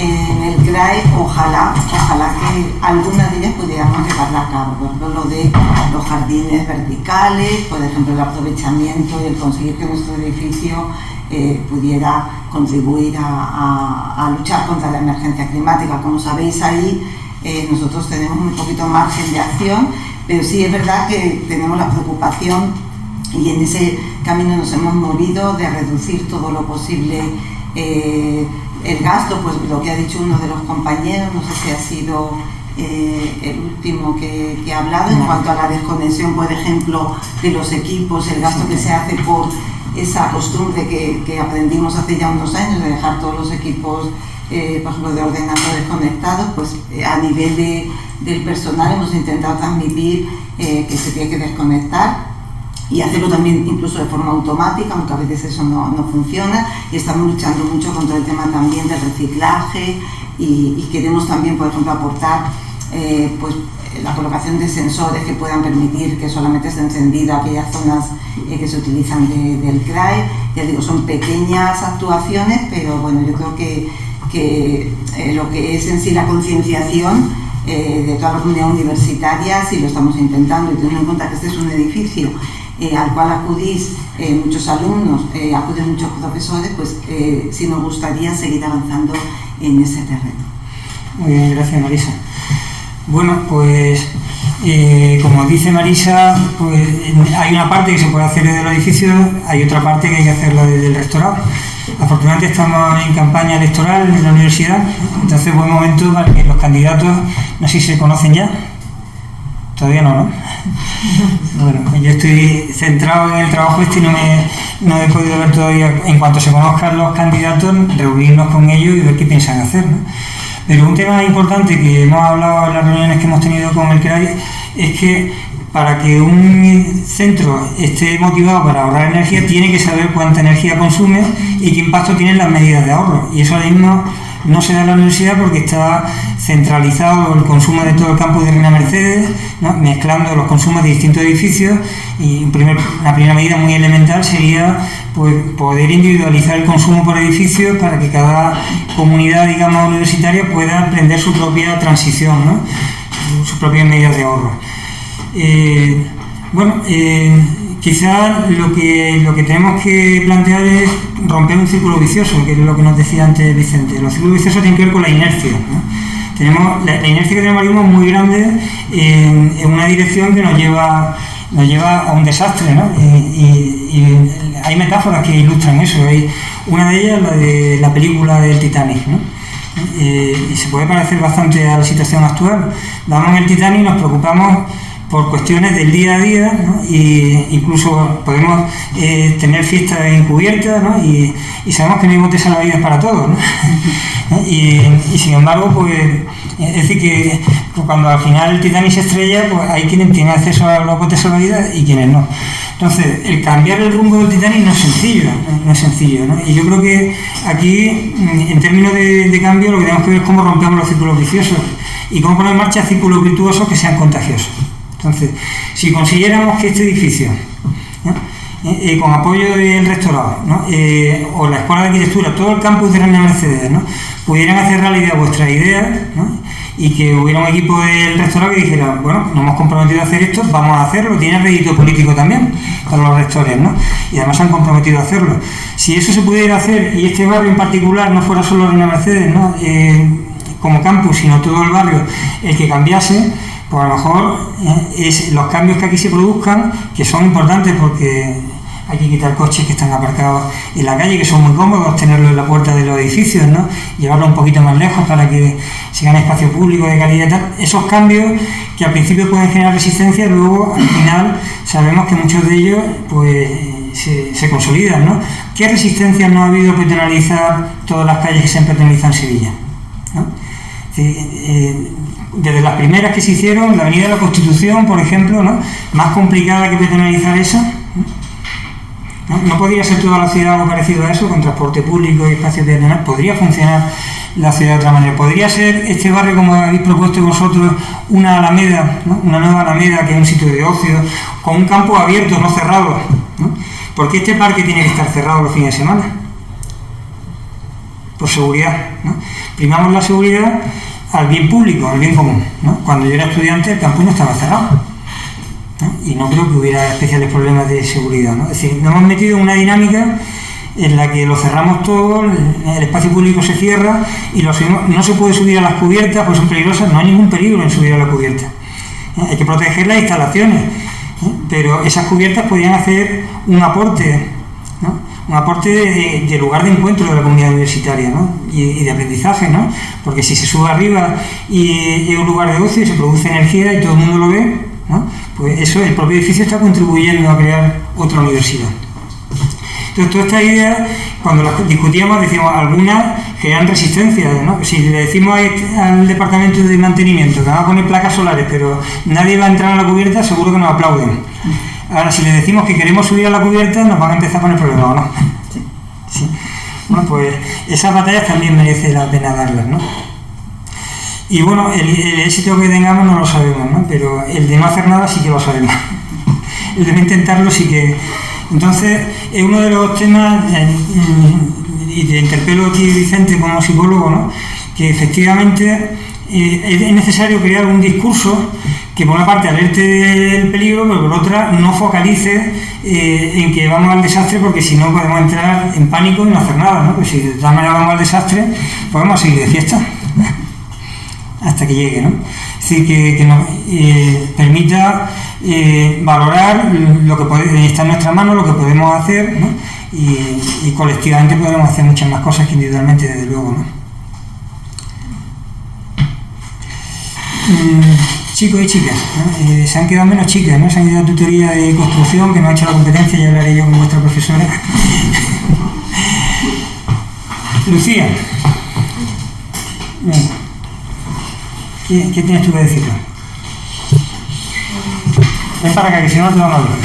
el CRAE, ojalá, ojalá que algunas de ellas pudiéramos llevarla a cabo. Por ejemplo, lo de los jardines verticales, por ejemplo, el aprovechamiento y el conseguir que nuestro edificio eh, pudiera contribuir a, luchar contra la emergencia climática. Como sabéis ahí, eh, nosotros tenemos un poquito margen de acción pero sí es verdad que tenemos la preocupación y en ese camino nos hemos movido de reducir todo lo posible eh, el gasto, pues lo que ha dicho uno de los compañeros, no sé si ha sido eh, el último que, que, ha hablado en cuanto a la desconexión, por ejemplo, de los equipos, el gasto que se hace por esa costumbre que, que aprendimos hace ya unos años de dejar todos los equipos, eh, por ejemplo, de ordenador desconectados, pues eh, a nivel de, del personal hemos intentado transmitir que se tiene que desconectar y hacerlo también incluso de forma automática, aunque a veces eso no, no funciona, y estamos luchando mucho contra el tema también del reciclaje y, queremos también, por ejemplo, aportar eh, pues, la colocación de sensores que puedan permitir que solamente esté encendida aquellas zonas eh, que se utilizan de, del CRAE. Ya digo, son pequeñas actuaciones, pero bueno, yo creo que, que eh, lo que es en sí la concienciación de toda la comunidad universitaria, sí lo estamos intentando, y teniendo en cuenta que este es un edificio eh, al cual acudís eh, muchos alumnos, eh, acuden muchos profesores, pues sí nos gustaría seguir avanzando en ese terreno. Muy bien, gracias Marisa. Bueno, pues como dice Marisa, pues, hay una parte que se puede hacer desde el edificio, hay otra parte que hay que hacerla desde el rectorado. Afortunadamente estamos en campaña electoral en la universidad, entonces buen momento para que los candidatos, no sé si se conocen ya, todavía no, ¿no? Bueno, yo estoy centrado en el trabajo este y no, me, no he podido ver todavía, en cuanto se conozcan los candidatos, reunirnos con ellos y ver qué piensan hacer. ¿no? Pero un tema importante que hemos hablado en las reuniones que hemos tenido con el CRAI es que para que un centro esté motivado para ahorrar energía tiene que saber cuánta energía consume y qué impacto tienen las medidas de ahorro. Y eso ahora mismo no se da en la universidad porque está centralizado el consumo de todo el campus de Reina Mercedes, mezclando los consumos de distintos edificios y la primera medida muy elemental sería pues, poder individualizar el consumo por edificio para que cada comunidad digamos universitaria pueda emprender su propia transición, ¿no? sus propias medidas de ahorro. Eh, bueno, eh, quizás lo que, lo que tenemos que plantear es romper un círculo vicioso, que es lo que nos decía antes Vicente. Los círculos viciosos tienen que ver con la inercia. Tenemos, la, inercia que tenemos es muy grande en, una dirección que nos lleva, nos lleva a un desastre. ¿no? Y, hay metáforas que ilustran eso. Hay una de ellas, la de la película del Titanic. ¿no? Eh, y se puede parecer bastante a la situación actual. Vamos en el Titanic y nos preocupamos por cuestiones del día a día, ¿no? y incluso podemos eh, tener fiestas encubiertas ¿no? y, sabemos que no hay botes salvavidas para todos. ¿no? y, sin embargo, pues es decir que cuando al final el Titanic se estrella, pues hay quienes tienen acceso a los botes salvavidas y quienes no. Entonces, el cambiar el rumbo del Titanic no es sencillo, no es sencillo. Y yo creo que aquí, en términos de, de cambio, lo que tenemos que ver es cómo rompemos los círculos viciosos y cómo poner en marcha círculos virtuosos que sean contagiosos. Entonces, si consiguiéramos que este edificio, eh, eh, con apoyo del rectorado eh, o la Escuela de Arquitectura, todo el campus de Reina Mercedes, pudieran hacer realidad vuestras ideas y que hubiera un equipo del rectorado que dijera, bueno, nos hemos comprometido a hacer esto, vamos a hacerlo, tiene rédito político también para los rectores, ¿no? y además se han comprometido a hacerlo. Si eso se pudiera hacer y este barrio en particular no fuera solo Reina Mercedes, ¿no? como campus, sino todo el barrio el que cambiase, pues a lo mejor eh, es los cambios que aquí se produzcan, que son importantes porque hay que quitar coches que están aparcados en la calle, que son muy cómodos, tenerlos en la puerta de los edificios, ¿no? llevarlo un poquito más lejos para que se gane espacio público de calidad y tal. Esos cambios que al principio pueden generar resistencia, luego al final sabemos que muchos de ellos pues se, consolidan. ¿no? ¿Qué resistencia no ha habido para penalizar todas las calles que se han penalizado en Sevilla? Desde las primeras que se hicieron, la Avenida de la Constitución, por ejemplo, ¿no? más complicada que penalizar esa. ¿no? podría ser toda la ciudad algo parecido a eso, con transporte público y espacios peatonales. Podría funcionar la ciudad de otra manera. Podría ser este barrio, como habéis propuesto vosotros, una alameda, una nueva alameda que es un sitio de ocio, con un campo abierto, no cerrado. ¿no? ¿Por qué este parque tiene que estar cerrado los fines de semana? Por seguridad. ¿no? Primamos la seguridad al bien público, al bien común. Cuando yo era estudiante el campus no estaba cerrado y no creo que hubiera especiales problemas de seguridad. Es decir, nos hemos metido en una dinámica en la que lo cerramos todo, el espacio público se cierra y no se puede subir a las cubiertas, pues son peligrosas, no hay ningún peligro en subir a la cubierta. Hay que proteger las instalaciones, pero esas cubiertas podrían hacer un aporte. Un aporte de, lugar de encuentro de la comunidad universitaria ¿no? y, de aprendizaje, ¿no? porque si se sube arriba y es un lugar de ocio y se produce energía y todo el mundo lo ve, ¿no? pues eso, el propio edificio está contribuyendo a crear otra universidad. Entonces, todas estas ideas, cuando las discutíamos, decíamos, algunas crean resistencia. ¿no? Si le decimos a- al departamento de mantenimiento que va a poner placas solares, pero nadie va a entrar a la cubierta, seguro que nos aplauden. Ahora, si le decimos que queremos subir a la cubierta, nos van a empezar a poner problemas, ¿o no? Sí. Bueno, pues esas batallas también merece la pena darlas, ¿no? Y bueno, el, el éxito que tengamos no lo sabemos, ¿no? Pero el de no hacer nada sí que lo sabemos. El de no intentarlo sí que... Entonces, es uno de los temas, eh, y te interpelo a ti, Vicente, como psicólogo, ¿no? Que efectivamente eh, es es necesario crear un discurso que por una parte alerte del peligro, pero por otra no focalice eh, en que vamos al desastre, porque si no podemos entrar en pánico y no hacer nada, ¿no? Pues si de todas maneras vamos al desastre, pues vamos a seguir de fiesta hasta que llegue, ¿no? Es decir, que, que nos eh, permita valorar lo que está en nuestra mano, lo que podemos hacer, y colectivamente podemos hacer muchas más cosas que individualmente, desde luego, ¿no? Mm, chicos y chicas. Eh, se han quedado menos chicas, ¿no? Se han ido a tutoría de construcción, que no ha hecho la competencia, ya hablaré yo con vuestra profesora. Lucía. ¿Qué, tienes tú que decir? Ven para acá, que si no te van a hablar.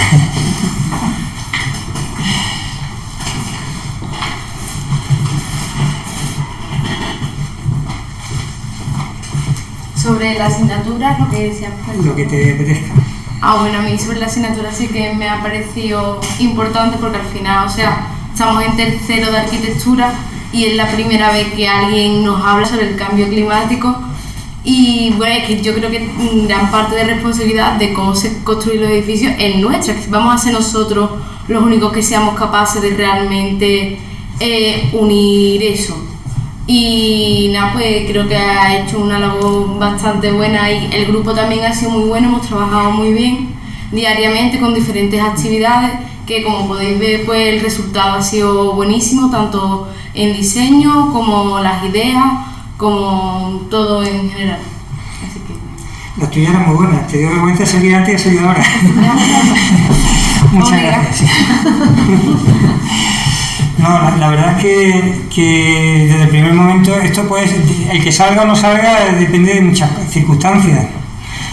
Sobre la asignatura, lo que decías. pues. Lo que te apetezca. Ah, bueno, a mí sobre la asignatura sí que me ha parecido importante porque al final, o sea, estamos en tercero de arquitectura y es la primera vez que alguien nos habla sobre el cambio climático y bueno, es que yo creo que gran parte de responsabilidad de cómo se construyen los edificios es nuestra, que vamos a ser nosotros los únicos que seamos capaces de realmente eh, unir eso. Y nada, pues creo que ha hecho una labor bastante buena y el grupo también ha sido muy bueno, hemos trabajado muy bien diariamente con diferentes actividades que como podéis ver pues el resultado ha sido buenísimo tanto en diseño como las ideas como todo en general. Así que Las tuyas eran muy buenas. Te dio vergüenza salir antes y salir ahora. Muchas gracias. No, la, verdad es que, que desde el primer momento esto puede ser- el que salga o no salga depende de muchas circunstancias,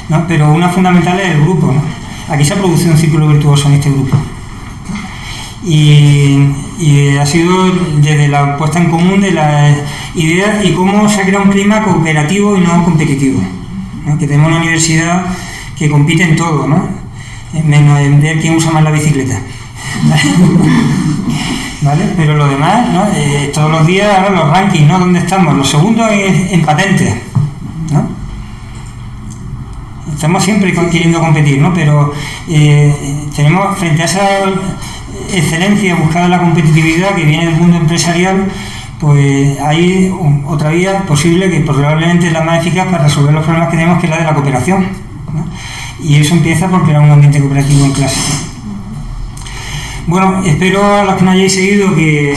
¿no? pero una fundamental es el grupo. Aquí se ha producido un círculo virtuoso en este grupo. Y, ha sido desde la puesta en común de las ideas y cómo se ha creado un clima cooperativo y no competitivo. Que tenemos una universidad que compite en todo, ¿no? Eh, menos en ver quién usa más la bicicleta. ¿Vale? Pero lo demás, ¿no? Eh, todos los días ahora los rankings, ¿no? ¿Dónde estamos? Los segundos en, en patentes, ¿no? Estamos siempre queriendo competir, ¿no? Pero eh, tenemos frente a esa excelencia buscada la competitividad que viene del mundo empresarial, pues hay otra vía posible que probablemente es la más eficaz para resolver los problemas que tenemos, que es la de la cooperación. Y eso empieza por crear un ambiente cooperativo en clase. Bueno, espero a los que nos hayáis seguido que,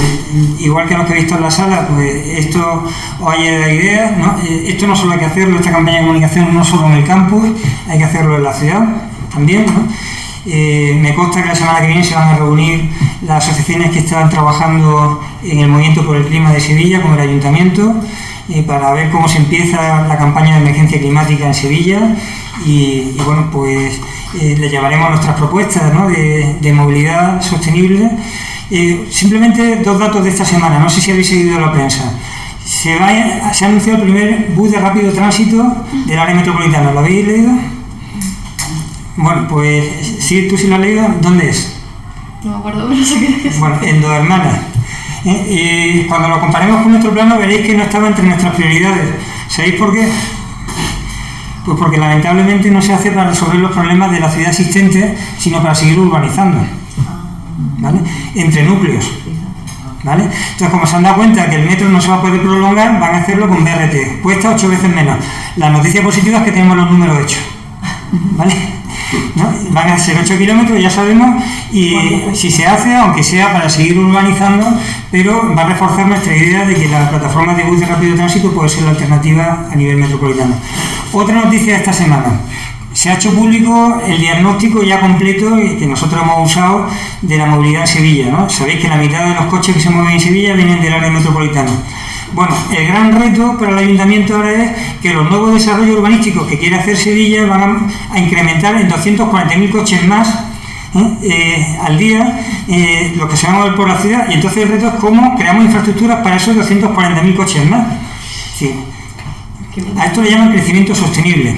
igual que a los que habéis visto en la sala, pues esto os haya dado ideas. ¿no? Eh, Esto no solo hay que hacerlo, esta campaña de comunicación no solo en el campus, hay que hacerlo en la ciudad también. ¿no? Eh, me consta que la semana que viene se van a reunir las asociaciones que están trabajando en el movimiento por el clima de Sevilla con el ayuntamiento eh, para ver cómo se empieza la campaña de emergencia climática en Sevilla y, y bueno, pues eh, le llevaremos nuestras propuestas ¿no? de, de movilidad sostenible. Eh, simplemente dos datos de esta semana, no sé si habéis seguido la prensa. Se, va se ha anunciado el primer bus de rápido tránsito del área metropolitana, ¿lo habéis leído? Bueno, pues si tú sí lo has leído, ¿dónde es? no me acuerdo, pero sé que es. Bueno, en Dos Hermanas. Eh, cuando lo comparemos con nuestro plano veréis que no estaba entre nuestras prioridades. ¿Sabéis por qué? Pues porque lamentablemente no se hace para resolver los problemas de la ciudad existente, sino para seguir urbanizando. ¿Vale? Entre núcleos. ¿Vale? Entonces, como se han dado cuenta que el metro no se va a poder prolongar, van a hacerlo con BRT. Cuesta ocho veces menos. La noticia positiva es que tenemos los números hechos. ¿Vale? ¿No? Van a ser 8 kilómetros, ya sabemos, y si se hace, aunque sea para seguir urbanizando, pero va a reforzar nuestra idea de que la plataforma de bus de rápido tránsito puede ser la alternativa a nivel metropolitano. Otra noticia de esta semana. Se ha hecho público el diagnóstico ya completo que nosotros hemos usado de la movilidad en Sevilla. ¿no? Sabéis que la mitad de los coches que se mueven en Sevilla vienen del área metropolitana. Bueno, el gran reto para el ayuntamiento ahora es que los nuevos desarrollos urbanísticos que quiere hacer Sevilla van a, incrementar en 240.000 coches más ¿eh? Eh, al día eh, lo que se va a mover por la ciudad y entonces el reto es cómo creamos infraestructuras para esos 240.000 coches más. A esto le llaman crecimiento sostenible.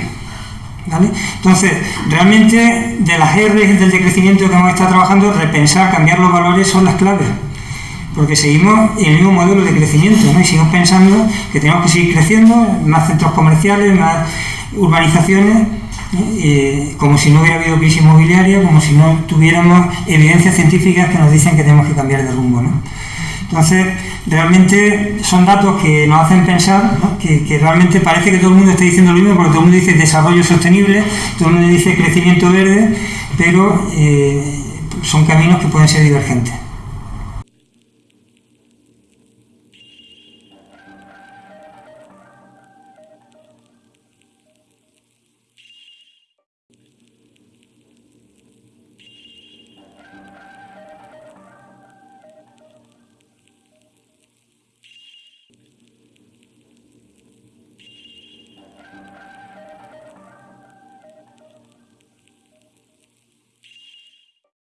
Entonces, realmente de las R del decrecimiento que hemos estado trabajando, repensar, cambiar los valores son las claves porque seguimos el mismo modelo de crecimiento ¿no? y seguimos pensando que tenemos que seguir creciendo, más centros comerciales, más urbanizaciones, eh, como si no hubiera habido crisis inmobiliaria, como si no tuviéramos evidencias científicas que nos dicen que tenemos que cambiar de rumbo. ¿no? Entonces, realmente son datos que nos hacen pensar que, realmente parece que todo el mundo está diciendo lo mismo, porque todo el mundo dice desarrollo sostenible, todo el mundo dice crecimiento verde, pero eh, son caminos que pueden ser divergentes.